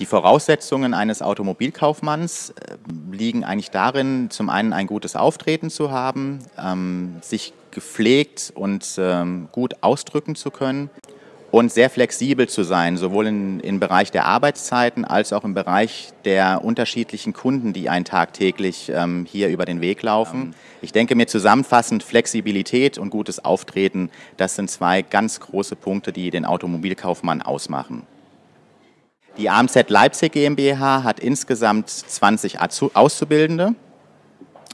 Die Voraussetzungen eines Automobilkaufmanns äh, liegen eigentlich darin, zum einen ein gutes Auftreten zu haben, ähm, sich gepflegt und ähm, gut ausdrücken zu können und sehr flexibel zu sein, sowohl in, im Bereich der Arbeitszeiten als auch im Bereich der unterschiedlichen Kunden, die einen tagtäglich ähm, hier über den Weg laufen. Ich denke mir zusammenfassend, Flexibilität und gutes Auftreten, das sind zwei ganz große Punkte, die den Automobilkaufmann ausmachen. Die AMZ Leipzig GmbH hat insgesamt 20 Auszubildende.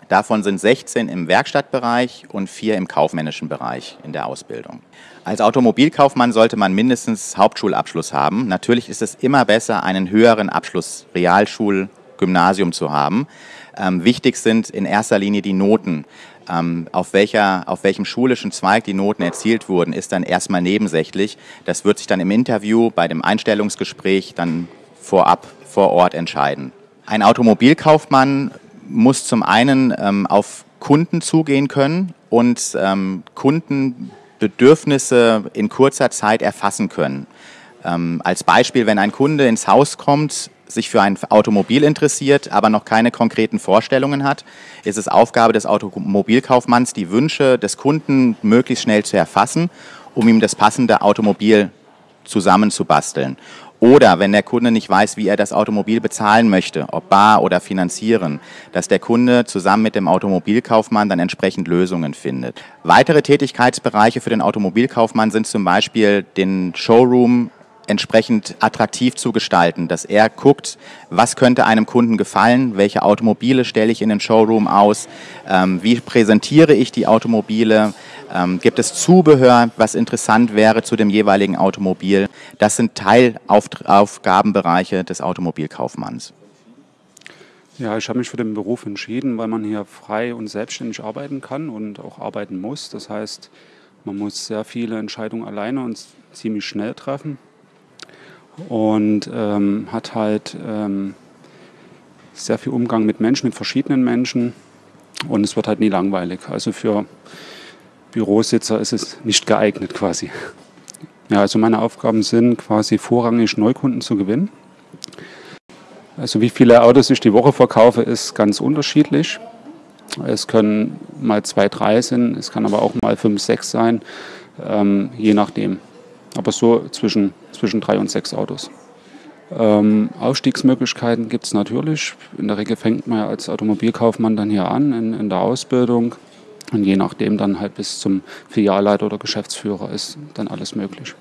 Davon sind 16 im Werkstattbereich und 4 im kaufmännischen Bereich in der Ausbildung. Als Automobilkaufmann sollte man mindestens Hauptschulabschluss haben. Natürlich ist es immer besser, einen höheren Abschluss Realschul, Gymnasium zu haben. Ähm, wichtig sind in erster Linie die Noten. Ähm, auf, welcher, auf welchem schulischen Zweig die Noten erzielt wurden, ist dann erstmal nebensächlich. Das wird sich dann im Interview, bei dem Einstellungsgespräch dann vorab vor Ort entscheiden. Ein Automobilkaufmann muss zum einen ähm, auf Kunden zugehen können und ähm, Kundenbedürfnisse in kurzer Zeit erfassen können. Ähm, als Beispiel, wenn ein Kunde ins Haus kommt, sich für ein Automobil interessiert, aber noch keine konkreten Vorstellungen hat, ist es Aufgabe des Automobilkaufmanns, die Wünsche des Kunden möglichst schnell zu erfassen, um ihm das passende Automobil zusammenzubasteln. Oder wenn der Kunde nicht weiß, wie er das Automobil bezahlen möchte, ob bar oder finanzieren, dass der Kunde zusammen mit dem Automobilkaufmann dann entsprechend Lösungen findet. Weitere Tätigkeitsbereiche für den Automobilkaufmann sind zum Beispiel den Showroom entsprechend attraktiv zu gestalten, dass er guckt, was könnte einem Kunden gefallen, welche Automobile stelle ich in den Showroom aus, ähm, wie präsentiere ich die Automobile, ähm, gibt es Zubehör, was interessant wäre zu dem jeweiligen Automobil. Das sind Teilaufgabenbereiche des Automobilkaufmanns. Ja, ich habe mich für den Beruf entschieden, weil man hier frei und selbstständig arbeiten kann und auch arbeiten muss. Das heißt, man muss sehr viele Entscheidungen alleine und ziemlich schnell treffen und ähm, hat halt ähm, sehr viel Umgang mit Menschen, mit verschiedenen Menschen und es wird halt nie langweilig. Also für Bürositzer ist es nicht geeignet quasi. Ja, also meine Aufgaben sind quasi vorrangig Neukunden zu gewinnen. Also wie viele Autos ich die Woche verkaufe, ist ganz unterschiedlich. Es können mal zwei, drei sein, es kann aber auch mal fünf, sechs sein, ähm, je nachdem aber so zwischen, zwischen drei und sechs Autos. Ähm, Aufstiegsmöglichkeiten gibt es natürlich. In der Regel fängt man ja als Automobilkaufmann dann hier an in, in der Ausbildung. Und je nachdem dann halt bis zum Filialleiter oder Geschäftsführer ist dann alles möglich.